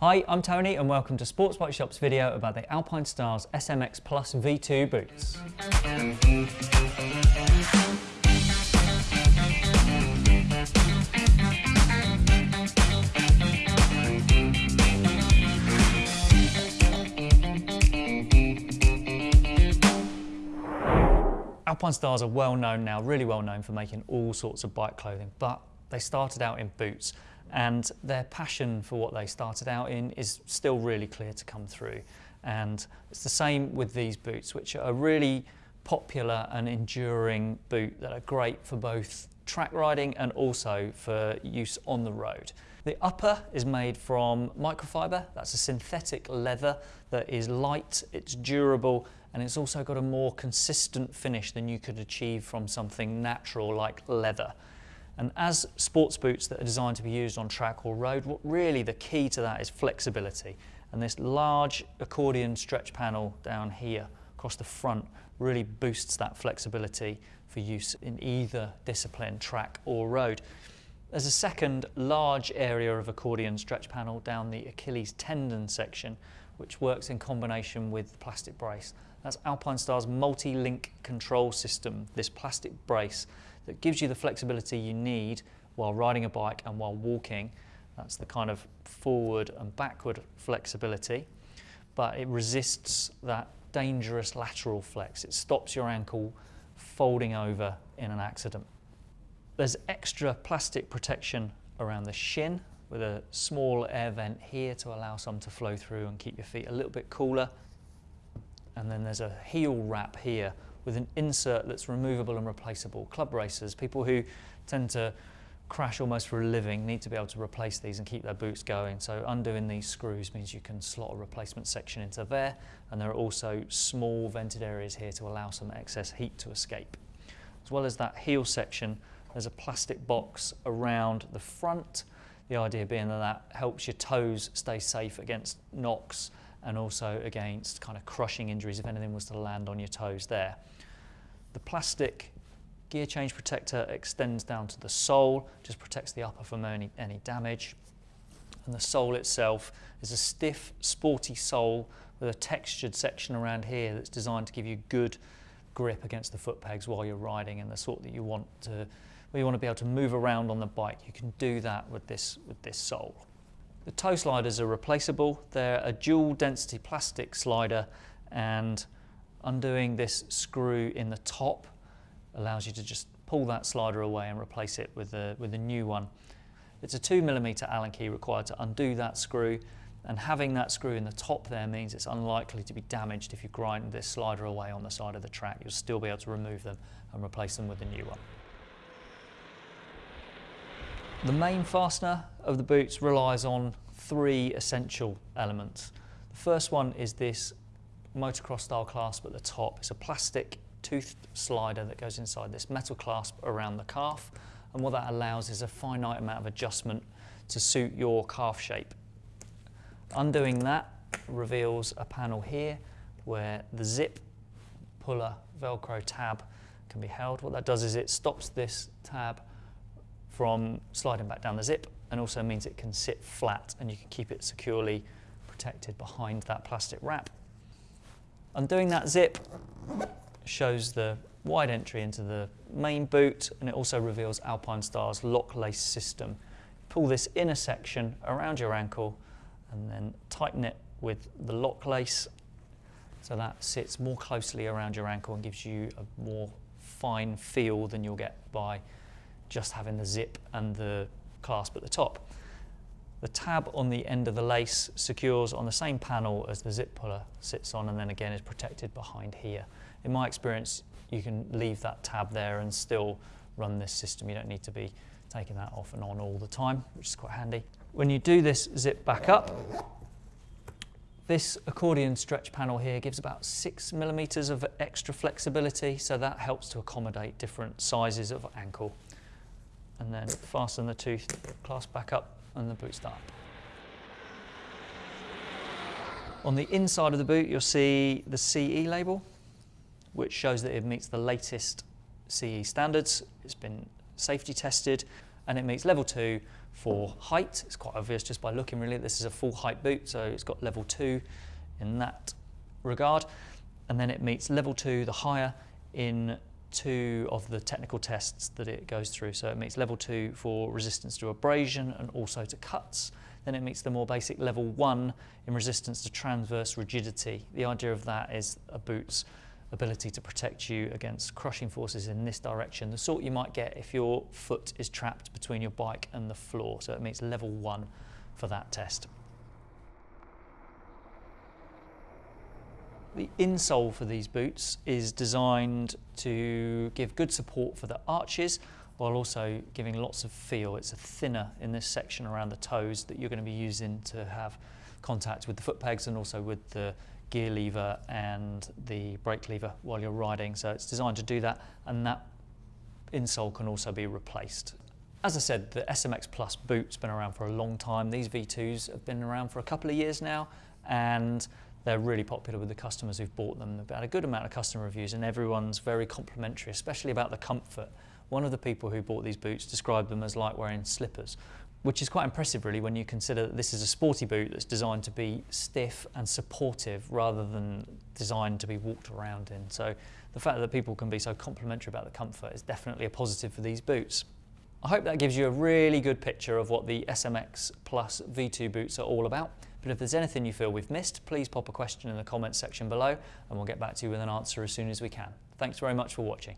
Hi, I'm Tony and welcome to Sports Bike Shop's video about the Alpinestars SMX Plus V2 boots. Alpinestars are well known now, really well known for making all sorts of bike clothing, but they started out in boots and their passion for what they started out in is still really clear to come through. And it's the same with these boots, which are a really popular and enduring boot that are great for both track riding and also for use on the road. The upper is made from microfiber, that's a synthetic leather that is light, it's durable, and it's also got a more consistent finish than you could achieve from something natural like leather. And as sports boots that are designed to be used on track or road, what really the key to that is flexibility. And this large accordion stretch panel down here across the front really boosts that flexibility for use in either discipline, track or road. There's a second large area of accordion stretch panel down the Achilles tendon section, which works in combination with the plastic brace. That's Alpinestars' multi-link control system, this plastic brace that gives you the flexibility you need while riding a bike and while walking. That's the kind of forward and backward flexibility, but it resists that dangerous lateral flex. It stops your ankle folding over in an accident. There's extra plastic protection around the shin with a small air vent here to allow some to flow through and keep your feet a little bit cooler. And then there's a heel wrap here with an insert that's removable and replaceable. Club racers, people who tend to crash almost for a living need to be able to replace these and keep their boots going. So undoing these screws means you can slot a replacement section into there and there are also small vented areas here to allow some excess heat to escape. As well as that heel section, there's a plastic box around the front. The idea being that that helps your toes stay safe against knocks and also against kind of crushing injuries if anything was to land on your toes there. The plastic gear change protector extends down to the sole, just protects the upper from any, any damage. And the sole itself is a stiff, sporty sole with a textured section around here that's designed to give you good grip against the foot pegs while you're riding and the sort that you want to, where you want to be able to move around on the bike. You can do that with this, with this sole. The toe sliders are replaceable. They're a dual density plastic slider and undoing this screw in the top allows you to just pull that slider away and replace it with a, with a new one. It's a two millimeter Allen key required to undo that screw and having that screw in the top there means it's unlikely to be damaged if you grind this slider away on the side of the track. You'll still be able to remove them and replace them with a new one. The main fastener of the boots relies on three essential elements. The first one is this motocross style clasp at the top. It's a plastic toothed slider that goes inside this metal clasp around the calf and what that allows is a finite amount of adjustment to suit your calf shape. Undoing that reveals a panel here where the zip puller velcro tab can be held. What that does is it stops this tab from sliding back down the zip and also means it can sit flat and you can keep it securely protected behind that plastic wrap. Undoing that zip shows the wide entry into the main boot and it also reveals Alpinestars lock lace system. Pull this inner section around your ankle and then tighten it with the lock lace so that sits more closely around your ankle and gives you a more fine feel than you'll get by just having the zip and the clasp at the top. The tab on the end of the lace secures on the same panel as the zip puller sits on and then again is protected behind here. In my experience, you can leave that tab there and still run this system. You don't need to be taking that off and on all the time, which is quite handy. When you do this zip back up, this accordion stretch panel here gives about six millimeters of extra flexibility, so that helps to accommodate different sizes of ankle and then fasten the tooth, clasp back up and the boot start. On the inside of the boot you'll see the CE label which shows that it meets the latest CE standards. It's been safety tested and it meets level two for height. It's quite obvious just by looking really. This is a full height boot, so it's got level two in that regard. And then it meets level two, the higher, in two of the technical tests that it goes through. So it meets level two for resistance to abrasion and also to cuts. Then it meets the more basic level one in resistance to transverse rigidity. The idea of that is a boot's ability to protect you against crushing forces in this direction, the sort you might get if your foot is trapped between your bike and the floor. So it meets level one for that test. The insole for these boots is designed to give good support for the arches while also giving lots of feel. It's a thinner in this section around the toes that you're going to be using to have contact with the foot pegs and also with the gear lever and the brake lever while you're riding. So it's designed to do that and that insole can also be replaced. As I said, the SMX Plus boot's been around for a long time. These V2s have been around for a couple of years now and they're really popular with the customers who've bought them. They've had a good amount of customer reviews and everyone's very complimentary, especially about the comfort. One of the people who bought these boots described them as like wearing slippers, which is quite impressive really when you consider that this is a sporty boot that's designed to be stiff and supportive rather than designed to be walked around in. So the fact that people can be so complimentary about the comfort is definitely a positive for these boots. I hope that gives you a really good picture of what the SMX Plus V2 boots are all about. But if there's anything you feel we've missed, please pop a question in the comments section below and we'll get back to you with an answer as soon as we can. Thanks very much for watching.